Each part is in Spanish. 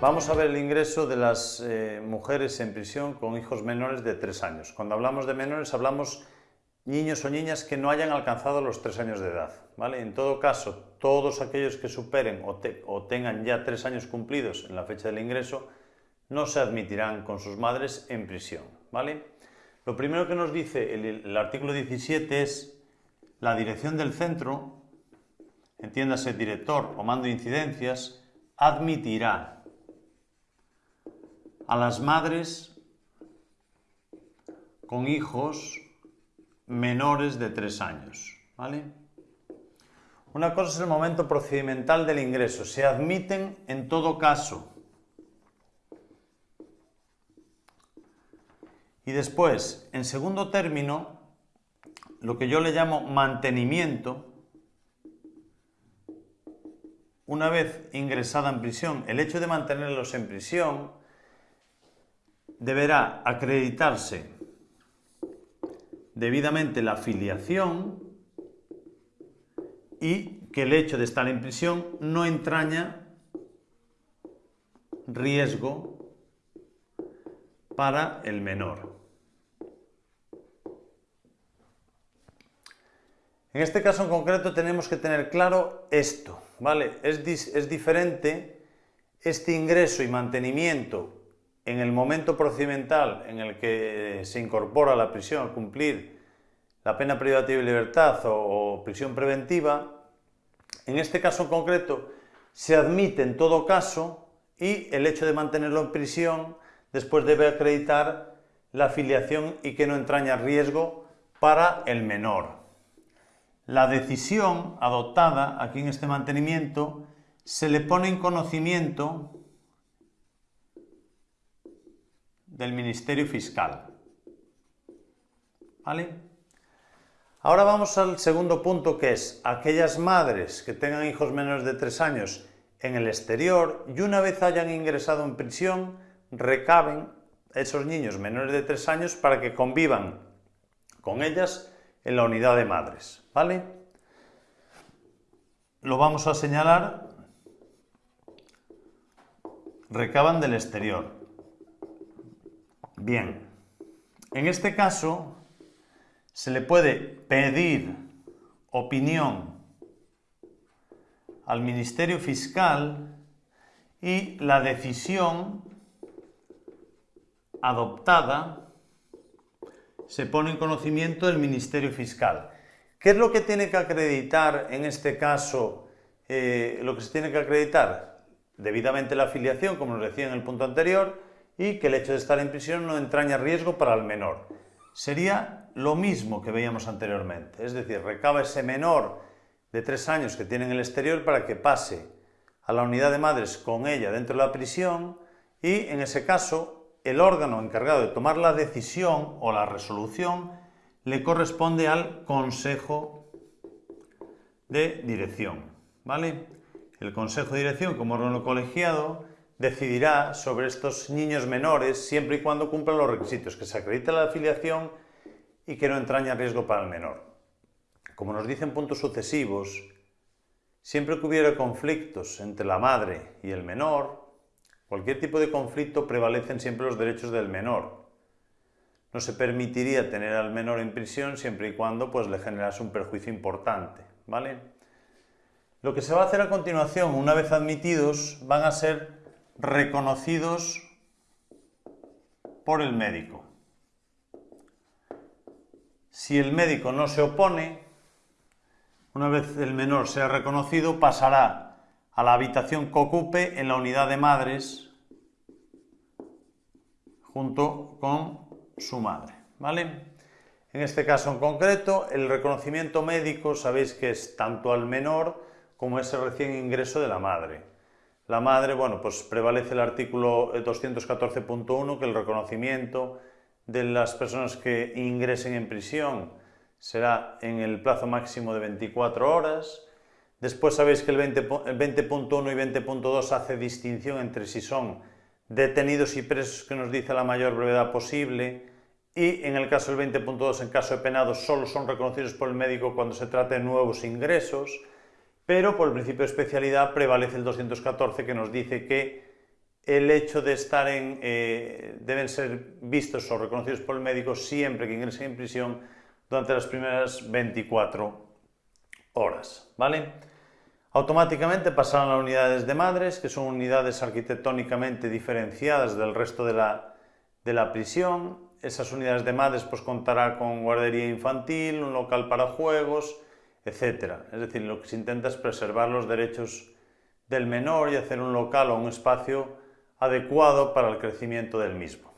Vamos a ver el ingreso de las eh, mujeres en prisión con hijos menores de 3 años. Cuando hablamos de menores hablamos niños o niñas que no hayan alcanzado los 3 años de edad. ¿vale? En todo caso, todos aquellos que superen o, tengan ya 3 años cumplidos en la fecha del ingreso no se admitirán con sus madres en prisión. ¿vale? Lo primero que nos dice el, el artículo 17 es la dirección del centro, entiéndase director o mando de incidencias, admitirá a las madres con hijos menores de tres años. ¿vale? Una cosa es el momento procedimental del ingreso. Se admiten en todo caso. Y después, en segundo término, lo que yo le llamo mantenimiento, una vez ingresada en prisión, el hecho de mantenerlos en prisión deberá acreditarse debidamente la filiación y que el hecho de estar en prisión no entraña riesgo para el menor. En este caso en concreto tenemos que tener claro esto, ¿vale? Es, es diferente este ingreso y mantenimiento en el momento procedimental en el que se incorpora la prisión a cumplir la pena privativa de libertad o, o prisión preventiva, en este caso concreto se admite en todo caso y el hecho de mantenerlo en prisión después debe acreditar la afiliación y que no entraña riesgo para el menor. La decisión adoptada aquí en este mantenimiento se le pone en conocimiento del Ministerio Fiscal. ¿Vale? Ahora vamos al segundo punto que es aquellas madres que tengan hijos menores de 3 años en el exterior y una vez hayan ingresado en prisión recaben esos niños menores de 3 años para que convivan con ellas en la unidad de madres, ¿vale? Lo vamos a señalar, recaban del exterior. Bien, en este caso se le puede pedir opinión al Ministerio Fiscal y la decisión adoptada se pone en conocimiento del Ministerio Fiscal. ¿Qué es lo que tiene que acreditar en este caso? Eh, lo que se tiene que acreditar debidamente la afiliación, como nos decía en el punto anterior, y que el hecho de estar en prisión no entraña riesgo para el menor. Sería lo mismo que veíamos anteriormente, es decir, recaba ese menor de tres años que tiene en el exterior para que pase a la unidad de madres con ella dentro de la prisión y en ese caso el órgano encargado de tomar la decisión o la resolución le corresponde al Consejo de Dirección. ¿vale? El Consejo de Dirección, como órgano colegiado, decidirá sobre estos niños menores siempre y cuando cumplan los requisitos, que se acredite la afiliación y que no entraña riesgo para el menor. Como nos dicen puntos sucesivos, siempre que hubiera conflictos entre la madre y el menor, Cualquier tipo de conflicto prevalecen siempre los derechos del menor. No se permitiría tener al menor en prisión siempre y cuando pues, le generase un perjuicio importante. ¿vale? Lo que se va a hacer a continuación, una vez admitidos, van a ser reconocidos por el médico. Si el médico no se opone, una vez el menor sea reconocido, pasará a la habitación que ocupe en la unidad de madres junto con su madre. ¿vale? En este caso en concreto, el reconocimiento médico sabéis que es tanto al menor como ese recién ingreso de la madre. La madre, bueno, pues prevalece el artículo 214.1 que el reconocimiento de las personas que ingresen en prisión será en el plazo máximo de 24 horas, Después sabéis que el 20.1 y 20.2 hace distinción entre si son detenidos y presos que nos dice la mayor brevedad posible y en el caso del 20.2, en caso de penados, solo son reconocidos por el médico cuando se trata de nuevos ingresos, pero por el principio de especialidad prevalece el 214 que nos dice que el hecho de estar en, eh, deben ser vistos o reconocidos por el médico siempre que ingresen en prisión durante las primeras 24 horas, ¿vale? Automáticamente pasarán a unidades de madres, que son unidades arquitectónicamente diferenciadas del resto de la, de la prisión. Esas unidades de madres pues, contará con guardería infantil, un local para juegos, etc. Es decir, lo que se intenta es preservar los derechos del menor y hacer un local o un espacio adecuado para el crecimiento del mismo.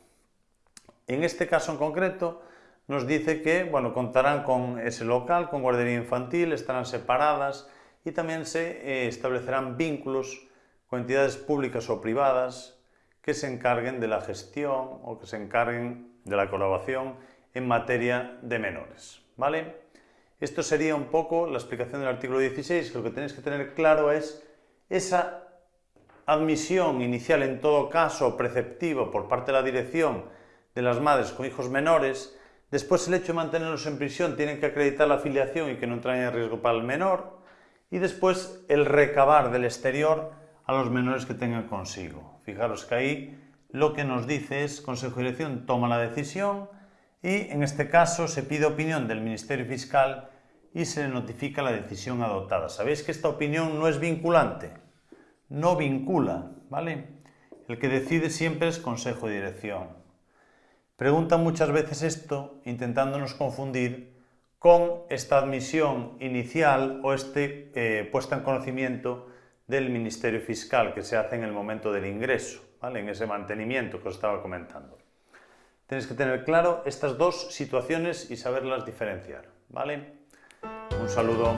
En este caso en concreto nos dice que bueno, contarán con ese local, con guardería infantil, estarán separadas y también se eh, establecerán vínculos con entidades públicas o privadas que se encarguen de la gestión o que se encarguen de la colaboración en materia de menores. ¿vale? Esto sería un poco la explicación del artículo 16, que lo que tenéis que tener claro es esa admisión inicial en todo caso preceptiva por parte de la dirección de las madres con hijos menores, después el hecho de mantenerlos en prisión tienen que acreditar la afiliación y que no entran en riesgo para el menor, y después el recabar del exterior a los menores que tengan consigo. Fijaros que ahí lo que nos dice es Consejo de Dirección toma la decisión y en este caso se pide opinión del Ministerio Fiscal y se le notifica la decisión adoptada. Sabéis que esta opinión no es vinculante, no vincula, ¿vale? El que decide siempre es Consejo de Dirección. Preguntan muchas veces esto intentándonos confundir con esta admisión inicial o este eh, puesta en conocimiento del Ministerio Fiscal que se hace en el momento del ingreso, ¿vale? en ese mantenimiento que os estaba comentando. Tenéis que tener claro estas dos situaciones y saberlas diferenciar. ¿vale? Un saludo.